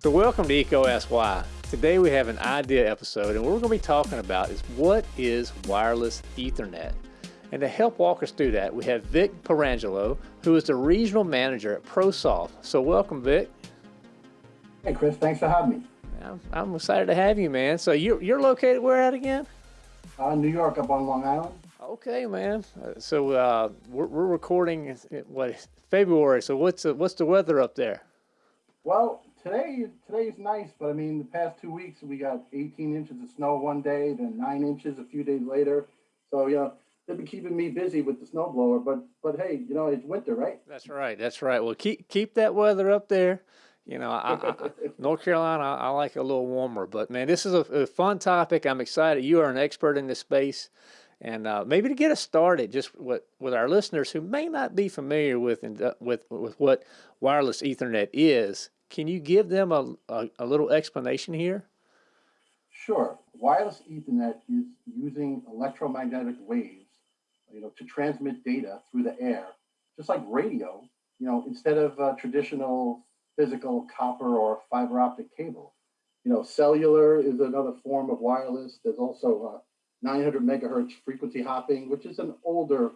So welcome to EECO Ask Why. Today we have an idea episode and what we're going to be talking about is what is wireless Ethernet? And to help walk us through that, we have Vic Pirangelo, who is the regional manager at ProSoft. So welcome, Vic. Hey, Chris. Thanks for having me. I'm, I'm excited to have you, man. So you're, you're located where at again? Uh, New York, up on Long Island. Okay, man. Uh, so uh, we're, we're recording what February. So what's the, what's the weather up there? Well, today today's nice, but I mean the past two weeks we got 18 inches of snow one day, then nine inches a few days later. So you know they've been keeping me busy with the snowblower. But but hey, you know it's winter, right? That's right. That's right. Well, keep keep that weather up there. You know, I, I, North Carolina, I, I, like a little warmer. But man, this is a, a, fun topic. I'm excited. You are an expert in this space, and uh, maybe to get us started, just with with our listeners who may not be familiar with with with what wireless Ethernet is. Can you give them a, a, a little explanation here? Sure. Wireless Ethernet is using electromagnetic waves, you know, to transmit data through the air, just like radio. You know, instead of uh, traditional physical copper or fiber optic cable. You know, cellular is another form of wireless. There's also uh, 900 megahertz frequency hopping, which is an older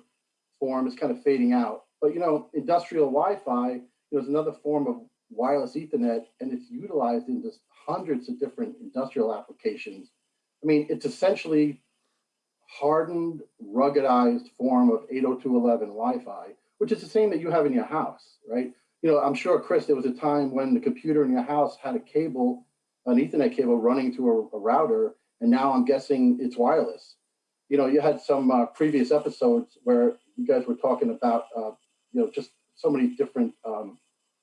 form. It's kind of fading out. But you know, industrial Wi-Fi you know, is another form of wireless Ethernet, and it's utilized in just hundreds of different industrial applications. I mean, it's essentially hardened, ruggedized form of 802.11 Wi-Fi, which is the same that you have in your house, right? You know, I'm sure, Chris, there was a time when the computer in your house had a cable, an Ethernet cable running to a, a router, and now I'm guessing it's wireless. You know, you had some uh, previous episodes where you guys were talking about, uh, you know, just so many different um,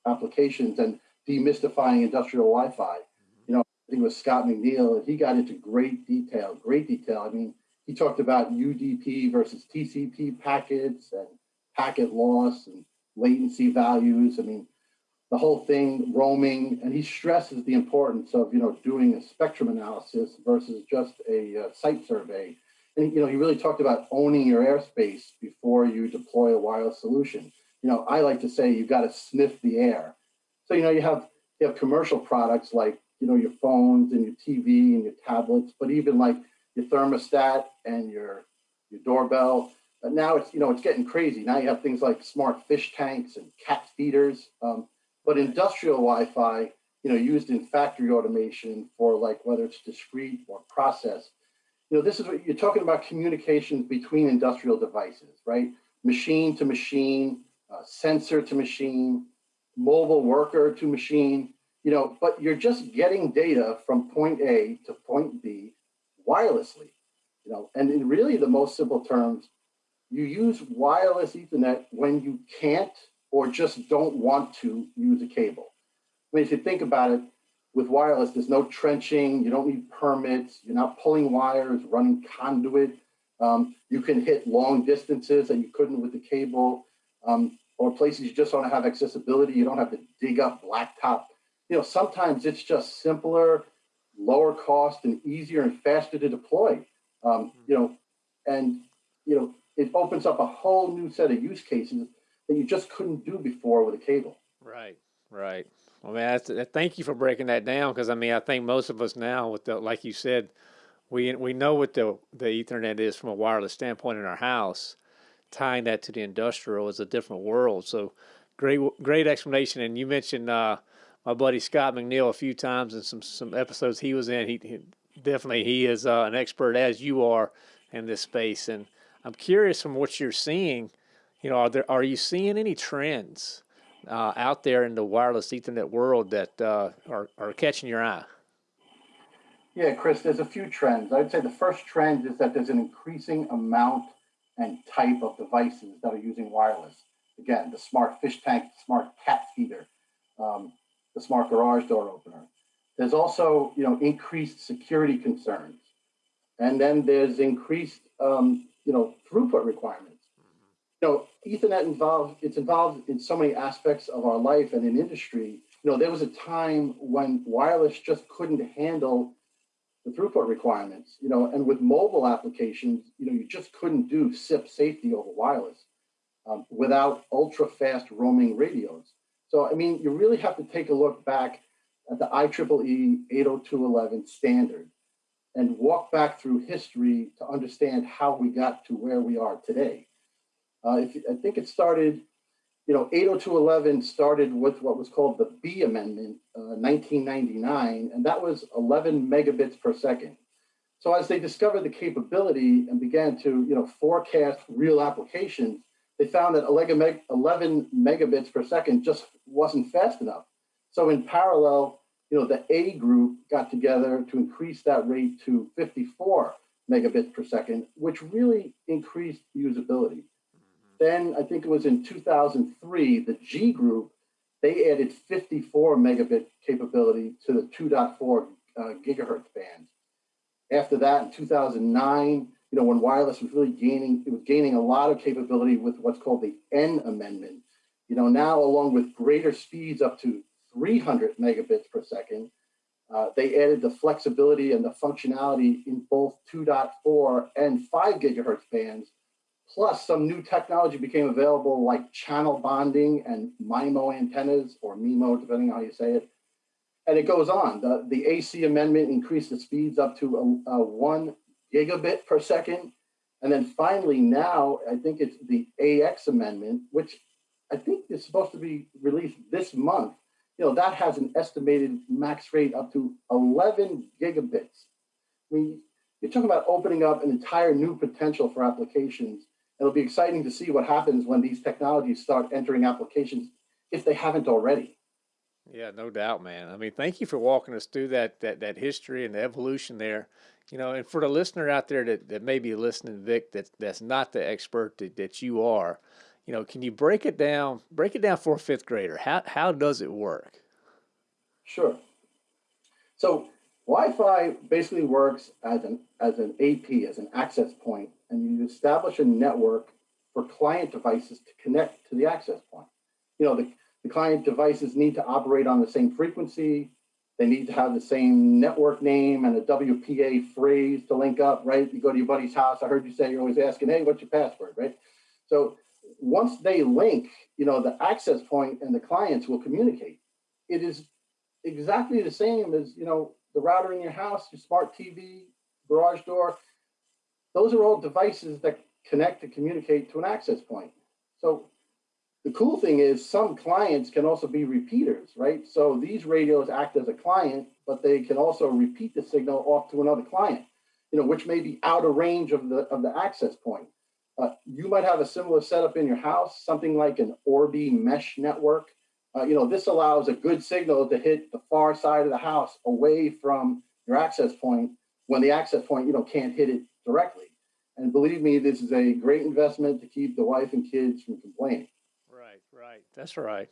applications and demystifying industrial Wi-Fi. You know, I think it was Scott McNeil, and he got into great detail, great detail. I mean, he talked about UDP versus TCP packets and packet loss and latency values. I mean, the whole thing roaming, and he stresses the importance of you know doing a spectrum analysis versus just a uh, site survey. And you know, he really talked about owning your airspace before you deploy a wireless solution you know, I like to say you've got to sniff the air. So, you know, you have you have commercial products like, you know, your phones and your TV and your tablets, but even like your thermostat and your your doorbell. But now it's, you know, it's getting crazy. Now you have things like smart fish tanks and cat feeders. Um, but industrial Wi-Fi, you know, used in factory automation for like whether it's discrete or process. You know, this is what you're talking about communications between industrial devices, right? Machine to machine, uh, sensor to machine, mobile worker to machine, you know, but you're just getting data from point A to point B wirelessly, you know, and in really the most simple terms, you use wireless Ethernet when you can't or just don't want to use a cable. I mean, if you think about it, with wireless, there's no trenching, you don't need permits, you're not pulling wires, running conduit. Um, you can hit long distances that you couldn't with the cable um, or places you just don't have accessibility. You don't have to dig up blacktop. You know, sometimes it's just simpler, lower cost, and easier and faster to deploy. Um, you know, and you know, it opens up a whole new set of use cases that you just couldn't do before with a cable. Right, right. Well, man, thank you for breaking that down because I mean, I think most of us now, with the like you said, we we know what the the Ethernet is from a wireless standpoint in our house tying that to the industrial is a different world. So great, great explanation. And you mentioned uh, my buddy Scott McNeil a few times in some some episodes he was in. He, he definitely he is uh, an expert as you are in this space. And I'm curious from what you're seeing. You know, are there are you seeing any trends uh, out there in the wireless Ethernet world that uh, are are catching your eye? Yeah, Chris, there's a few trends. I'd say the first trend is that there's an increasing amount and type of devices that are using wireless. Again, the smart fish tank, smart cat feeder, um, the smart garage door opener. There's also, you know, increased security concerns, and then there's increased, um, you know, throughput requirements. You know, Ethernet involved. It's involved in so many aspects of our life and in industry. You know, there was a time when wireless just couldn't handle the throughput requirements, you know, and with mobile applications, you know, you just couldn't do CIP safety over wireless um, without ultra fast roaming radios. So, I mean, you really have to take a look back at the IEEE 802.11 standard and walk back through history to understand how we got to where we are today. Uh, if, I think it started, you know, 802.11 started with what was called the B Amendment, uh, 1999, and that was 11 megabits per second. So as they discovered the capability and began to, you know, forecast real applications, they found that 11 megabits per second just wasn't fast enough. So in parallel, you know, the A group got together to increase that rate to 54 megabits per second, which really increased usability. Then I think it was in 2003, the G group, they added 54 megabit capability to the 2.4 uh, gigahertz band. After that, in 2009, you know, when wireless was really gaining, it was gaining a lot of capability with what's called the N amendment. You know, now along with greater speeds up to 300 megabits per second. Uh, they added the flexibility and the functionality in both 2.4 and 5 gigahertz bands. Plus, some new technology became available like channel bonding and MIMO antennas, or MIMO, depending on how you say it. And it goes on. The, the AC amendment increased the speeds up to a, a one gigabit per second. And then finally, now, I think it's the AX amendment, which I think is supposed to be released this month you know, that has an estimated max rate up to 11 gigabits. I mean, you're talking about opening up an entire new potential for applications. It'll be exciting to see what happens when these technologies start entering applications if they haven't already. Yeah, no doubt, man. I mean, thank you for walking us through that that that history and the evolution there. You know, and for the listener out there that, that may be listening, Vic, that that's not the expert that, that you are, you know, can you break it down? Break it down for a fifth grader. How how does it work? Sure. So Wi-Fi basically works as an as an AP, as an access point, and you establish a network for client devices to connect to the access point. You know, the, the client devices need to operate on the same frequency. They need to have the same network name and a WPA phrase to link up, right? You go to your buddy's house. I heard you say you're always asking, hey, what's your password, right? So once they link, you know, the access point and the clients will communicate. It is exactly the same as, you know, the router in your house, your smart TV, garage door. Those are all devices that connect to communicate to an access point. So the cool thing is some clients can also be repeaters, right? So these radios act as a client, but they can also repeat the signal off to another client, you know, which may be out of range of the of the access point. Uh, you might have a similar setup in your house, something like an Orbi mesh network. Uh, you know, this allows a good signal to hit the far side of the house away from your access point when the access point, you know, can't hit it directly. And believe me, this is a great investment to keep the wife and kids from complaining. Right, right. That's right.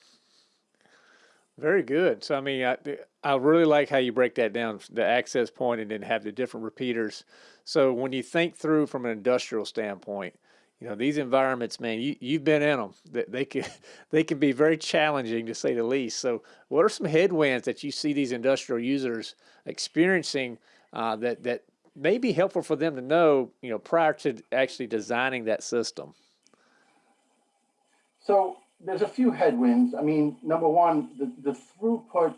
Very good. So, I mean, I, I really like how you break that down, the access point, and then have the different repeaters. So, when you think through from an industrial standpoint, you know these environments man you, you've been in them they, they can they can be very challenging to say the least so what are some headwinds that you see these industrial users experiencing uh, that that may be helpful for them to know you know prior to actually designing that system so there's a few headwinds i mean number one the, the throughput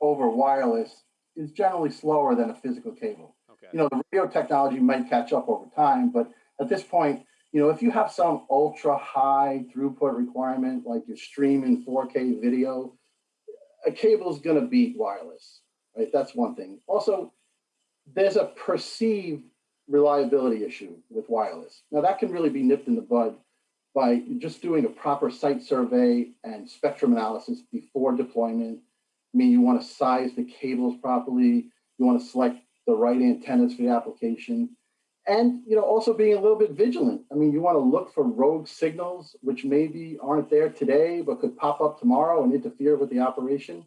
over wireless is generally slower than a physical cable okay. you know the radio technology might catch up over time but at this point you know, if you have some ultra high throughput requirement, like you're streaming 4K video, a cable is going to beat wireless, right? That's one thing. Also, there's a perceived reliability issue with wireless. Now, that can really be nipped in the bud by just doing a proper site survey and spectrum analysis before deployment. I mean, you want to size the cables properly, you want to select the right antennas for the application and you know also being a little bit vigilant i mean you want to look for rogue signals which maybe aren't there today but could pop up tomorrow and interfere with the operation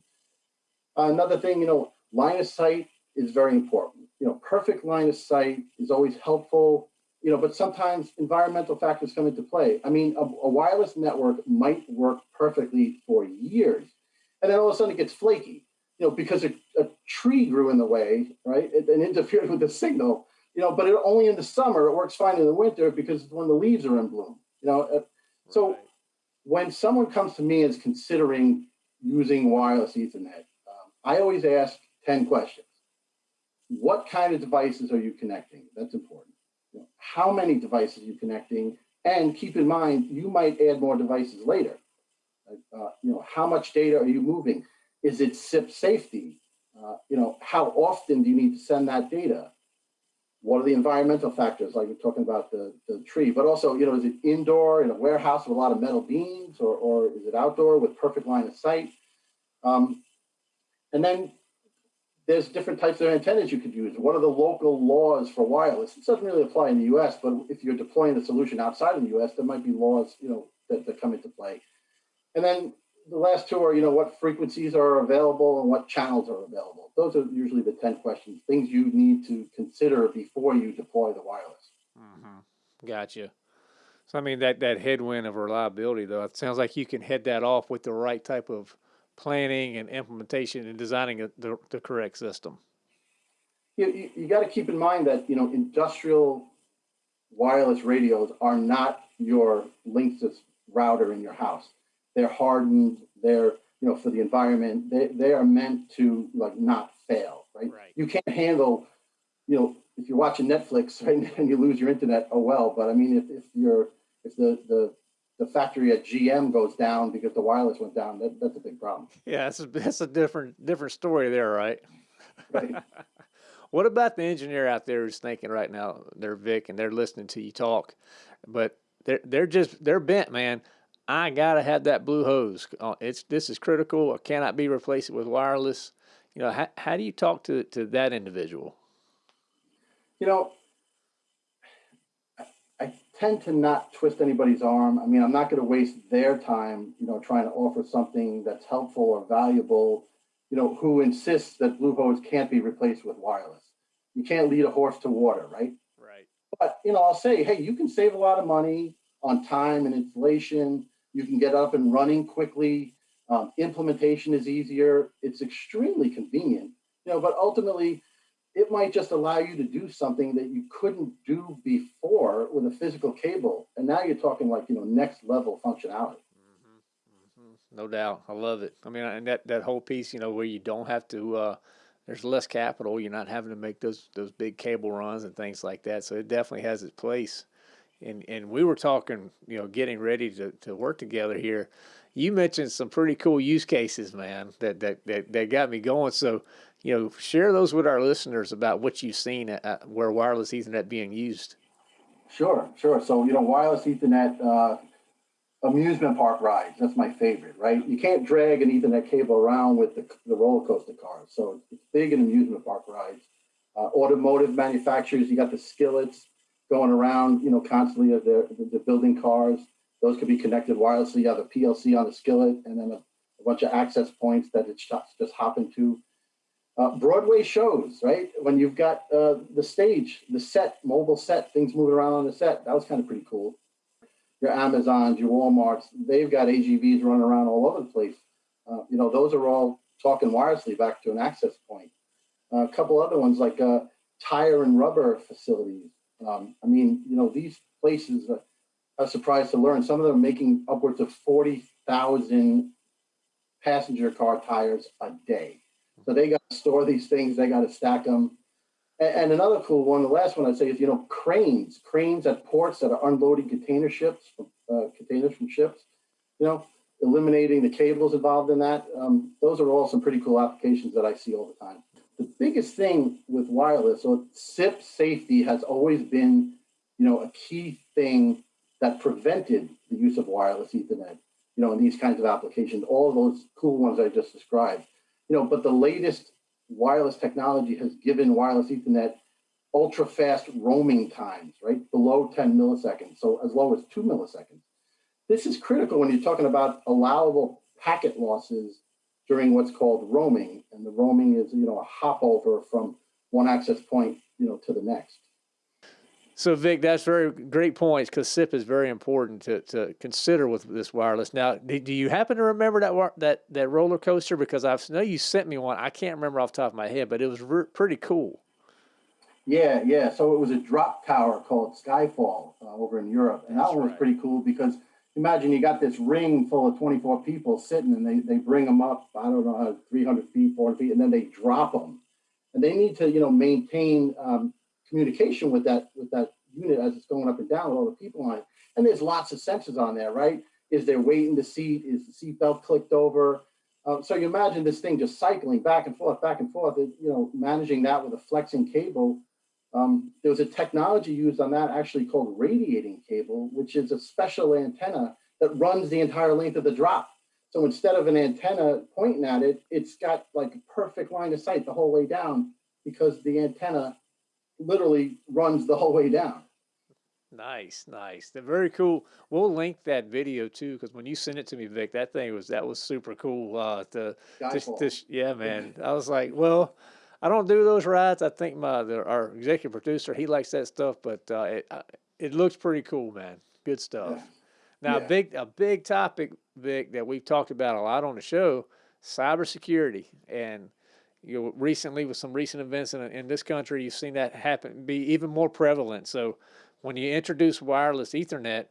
another thing you know line of sight is very important you know perfect line of sight is always helpful you know but sometimes environmental factors come into play i mean a, a wireless network might work perfectly for years and then all of a sudden it gets flaky you know, because a, a tree grew in the way, right, it, and interfered with the signal, you know, but it, only in the summer, it works fine in the winter because when the leaves are in bloom, you know. Uh, so Right. when someone comes to me and is considering using wireless Ethernet, um, I always ask 10 questions. What kind of devices are you connecting? That's important. How many devices are you connecting? And keep in mind, you might add more devices later. Uh, you know, how much data are you moving? Is it CIP safety? Uh, you know, how often do you need to send that data? What are the environmental factors, like we're talking about the, the tree, but also, you know, is it indoor in a warehouse with a lot of metal beams or, or is it outdoor with perfect line of sight? Um, and then there's different types of antennas you could use. What are the local laws for wireless? It doesn't really apply in the US, but if you're deploying the solution outside of the US, there might be laws, you know, that, that come into play. And then the last two are, you know, what frequencies are available and what channels are available. Those are usually the 10 questions, things you need to consider before you deploy the wireless. Mm-hmm. Gotcha. So I mean that that headwind of reliability though, it sounds like you can head that off with the right type of planning and implementation and designing a, the the correct system. You, you, you got to keep in mind that, you know, industrial wireless radios are not your Linksys router in your house. They're hardened, they're, you know, for the environment, they, they are meant to like not fail, right? Right. You can't handle, you know, if you're watching Netflix right, and you lose your internet, oh well. But I mean, if, if you're if the, the the factory at GM goes down because the wireless went down, that, that's a big problem. Yeah, that's a, that's a different different story there, right? Right. What about the engineer out there who's thinking right now, they're Vic and they're listening to you talk, but they're they're just they're bent, man. I gotta have that blue hose. Uh, It's this is critical. It cannot be replaced with wireless. You know, how, how do you talk to to that individual? you know, tend to not twist anybody's arm. I mean, I'm not going to waste their time, you know, trying to offer something that's helpful or valuable, you know, who insists that blue hose can't be replaced with wireless. You can't lead a horse to water, right? Right. But, you know, I'll say, hey, you can save a lot of money on time and installation. You can get up and running quickly. Um, implementation is easier. It's extremely convenient, you know, but ultimately, it might just allow you to do something that you couldn't do before with a physical cable. And now you're talking like, you know, next level functionality. No doubt. I love it. I mean, and that, that whole piece, you know, where you don't have to, uh, there's less capital. You're not having to make those, those big cable runs and things like that. So it definitely has its place. And, and we were talking, you know, getting ready to, to work together here. You mentioned some pretty cool use cases, man, that, that, that, that got me going. So, you know, share those with our listeners about what you've seen at, at where wireless Ethernet being used. Sure, sure. So, you know, wireless Ethernet uh, amusement park rides, that's my favorite, right? You can't drag an Ethernet cable around with the, the roller coaster cars. So it's big in amusement park rides. Uh, automotive manufacturers, you got the skillets going around, you know, constantly as they're, they're building cars. Those could be connected wirelessly. You have a PLC on the skillet and then a, a bunch of access points that it's just, just hopping to. Uh, Broadway shows, right? When you've got uh, the stage, the set, mobile set, things moving around on the set. That was kind of pretty cool. Your Amazons, your Walmarts, they've got AGVs running around all over the place. Uh, you know, those are all talking wirelessly back to an access point. A couple other ones like uh, tire and rubber facilities. Um, I mean, you know, these places, are, I was surprised to learn some of them are making upwards of 40,000 passenger car tires a day. So they got to store these things, they got to stack them. And, and another cool one, the last one I'd say is, you know, cranes, cranes at ports that are unloading container ships, uh, containers from ships, you know, eliminating the cables involved in that. Um, those are all some pretty cool applications that I see all the time. The biggest thing with wireless, so CIP safety has always been, you know, a key thing that prevented the use of wireless Ethernet, you know, in these kinds of applications, all of those cool ones I just described. You know, but the latest wireless technology has given wireless Ethernet ultra fast roaming times, right? Below 10 milliseconds, so as low as two milliseconds. This is critical when you're talking about allowable packet losses during what's called roaming. And the roaming is, you know, a hop over from one access point, you know, to the next. So Vic, that's very great points because CIP is very important to, to consider with this wireless. Now, do, you happen to remember that that that roller coaster? Because I know you sent me one. I can't remember off the top of my head, but it was re- pretty cool. Yeah, yeah. So it was a drop tower called Skyfall uh, over in Europe, and that one was right. pretty cool because imagine you got this ring full of 24 people sitting, and they they bring them up. I don't know, 300 feet, 400 feet, and then they drop them, and they need to you know maintain um, communication with that with that unit as it's going up and down with all the people on it. And there's lots of sensors on there, right? Is there weight in the seat? Is the seatbelt clicked over? Um, so you imagine this thing just cycling back and forth, back and forth. You know, managing that with a flexing cable. Um, there was a technology used on that actually called radiating cable, which is a special antenna that runs the entire length of the drop. So instead of an antenna pointing at it, it's got like a perfect line of sight the whole way down because the antenna literally runs the whole way down. Nice, nice. They're very cool. We'll link that video too, because when you sent it to me, Vic, that thing was that was super cool. Uh, to just, Skyfall. just yeah, man. I was like, well, I don't do those rides. I think my the, our executive producer he likes that stuff, but uh, it uh, it looks pretty cool, man. Good stuff. Yeah. Now, a big a big topic, Vic, that we've talked about a lot on the show, cybersecurity, and you know, recently with some recent events in, in this country, you've seen that happen be even more prevalent. So, when you introduce wireless Ethernet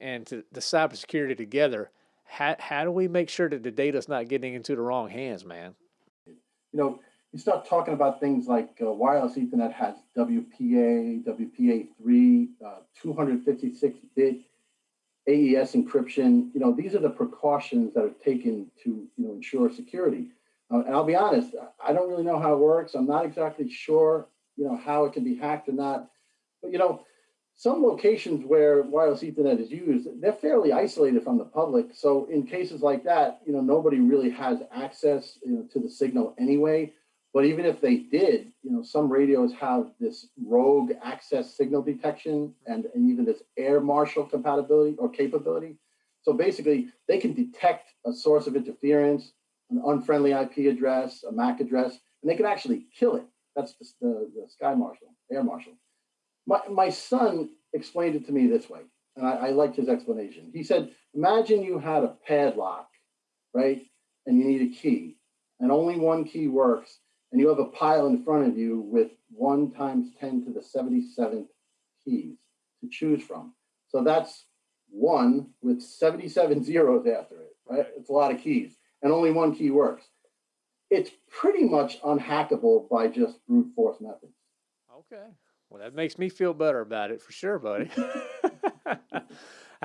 and to the cybersecurity together, how how do we make sure that the data's not getting into the wrong hands, man? you know, you start talking about things like uh, wireless Ethernet has WPA, WPA3, uh, 256-bit AES encryption. You know, these are the precautions that are taken to, you know, ensure security. Uh, and I'll be honest, I- don't really know how it works. I'm not exactly sure, you know, how it can be hacked or not. But you know, some locations where wireless Ethernet is used, they're fairly isolated from the public. So in cases like that, you know, nobody really has access you know, to the signal anyway. But even if they did, you know, some radios have this rogue access signal detection and, and even this air marshal compatibility or capability. So basically, they can detect a source of interference, an unfriendly IP address, a MAC address, and they can actually kill it. That's the, the, the sky marshal, air marshal. My, my son explained it to me this way, and I, I liked his explanation. He said, Imagine you had a padlock, right? And you need a key, and only one key works, and you have a pile in front of you with one times 10 to the 77th keys to choose from. So that's one with 77 zeros after it, right? It's a lot of keys, and only one key works. It's pretty much unhackable by just brute force methods. Okay. Well, that makes me feel better about it for sure, buddy.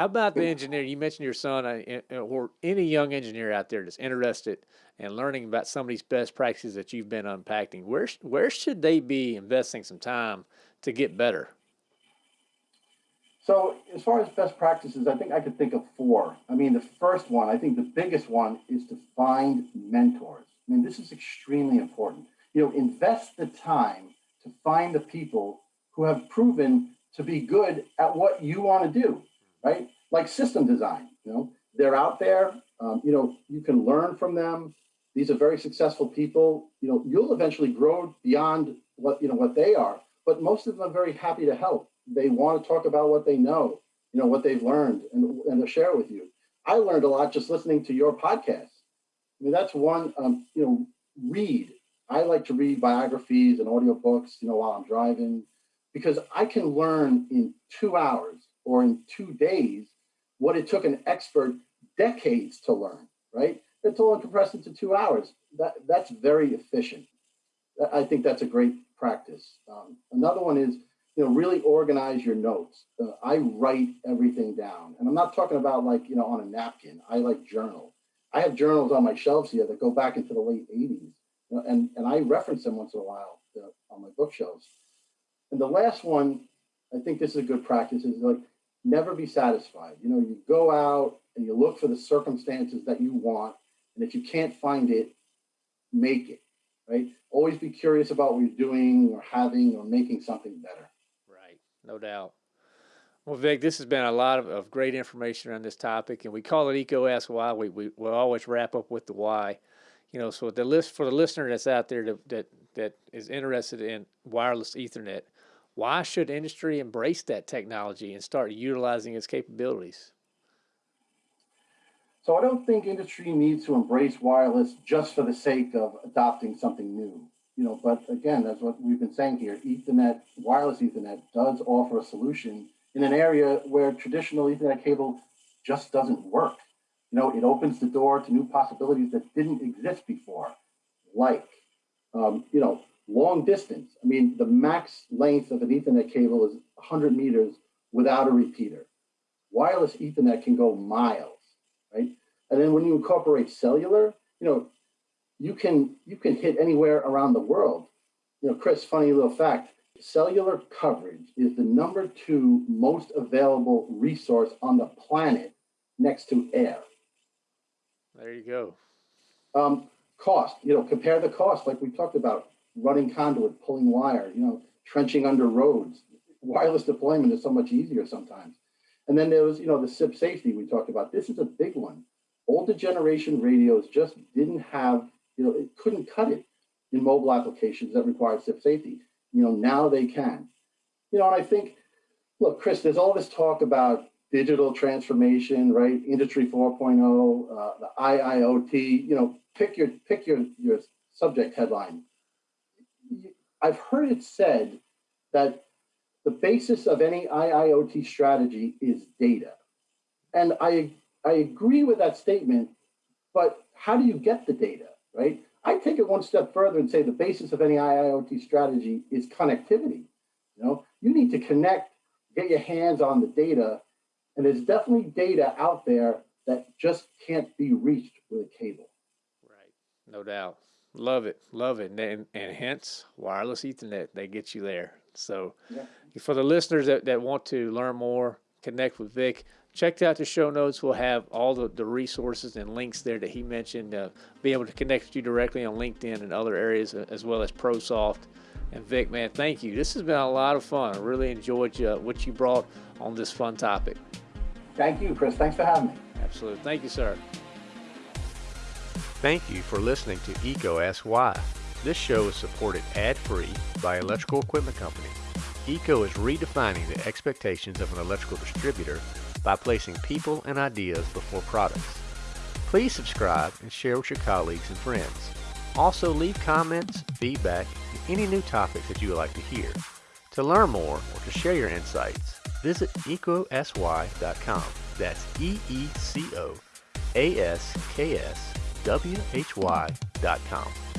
How about the engineer? You mentioned your son, uh, uh, or any young engineer out there that's interested in learning about some of these best practices that you've been unpacking. Where where should they be investing some time to get better? So, as far as best practices, I think I could think of four. I mean, the first one, I think the biggest one is to find mentors. I mean, this is extremely important. You know, invest the time to find the people who have proven to be good at what you want to do, right? Like system design, you know, they're out there. Um, you know, you can learn from them. These are very successful people. You know, you'll eventually grow beyond what you know what they are. But most of them are very happy to help. They want to talk about what they know, you know, what they've learned, and and share it with you. I learned a lot just listening to your podcast. I mean, that's one. Um, you know, read. I like to read biographies and audiobooks, you know, while I'm driving, because I can learn in two hours or in two days what it took an expert decades to learn, right? It's all compressed into two hours. That that's very efficient. I think that's a great practice. Um, another one is, you know, really organize your notes. Uh, I write everything down, and I'm not talking about like you know on a napkin. I like journal. I have journals on my shelves here that go back into the late '80s, you know, and and I reference them once in a while uh, on my bookshelves. And the last one, I think this is a good practice, is like never be satisfied. You know, you go out and you look for the circumstances that you want, and if you can't find it, make it, right? Always be curious about what you're doing or having or making something better. Right, no doubt. Well, Vic, this has been a lot of, of great information on this topic, and we call it EECO Ask Why. We we will always wrap up with the why. You know, so the list for the listener that's out there that, that is interested in wireless Ethernet, Why should industry embrace that technology and start utilizing its capabilities? So I don't think industry needs to embrace wireless just for the sake of adopting something new. You know, but again, that's what we've been saying here. Ethernet, wireless Ethernet does offer a solution in an area where traditional Ethernet cable just doesn't work. You know, it opens the door to new possibilities that didn't exist before, like, um, you know, long distance. I mean, the max length of an Ethernet cable is 100 meters without a repeater. Wireless Ethernet can go miles, right? And then when you incorporate cellular, you know, you can you can hit anywhere around the world. You know, Chris, funny little fact, cellular coverage is the number two most available resource on the planet next to air. There you go. Um, cost, you know, compare the cost, like we talked about, running conduit, pulling wire, you know, trenching under roads. Wireless deployment is so much easier sometimes. And then there was, you know, the CIP safety we talked about. This is a big one. Older generation radios just didn't have, you know, it couldn't cut it in mobile applications that required CIP safety. You know, now they can. You know, and I think, look, Chris, there's all this talk about digital transformation, right? Industry 4.0, uh, the IIoT. You know, pick your pick your your subject headline. I've heard it said that the basis of any IIoT strategy is data, and I I agree with that statement. But how do you get the data, right? I take it one step further and say the basis of any IIoT strategy is connectivity. You know, you need to connect, get your hands on the data, and there's definitely data out there that just can't be reached with a cable. Right, no doubt. Love it, love it, and, and hence wireless Ethernet. They get you there. So, yeah. for the listeners that, that want to learn more, connect with Vic, check out the show notes. We'll have all the, the resources and links there that he mentioned. Uh, be able to connect with you directly on LinkedIn and other areas, uh, as well as ProSoft. And Vic, man, thank you. This has been a lot of fun. I really enjoyed uh, what you brought on this fun topic. Thank you, Chris. Thanks for having me. Absolutely. Thank you, sir. Thank you for listening to EECO Ask Why. This show is supported ad-free by Electrical Equipment Company. EECO is redefining the expectations of an electrical distributor by placing people and ideas before products. Please subscribe and share with your colleagues and friends. Also leave comments, feedback, and any new topics that you would like to hear. To learn more or to share your insights, visit eecoaskswhy.com. That's E-E-C-O-A-S-K-S W-H-Y.com.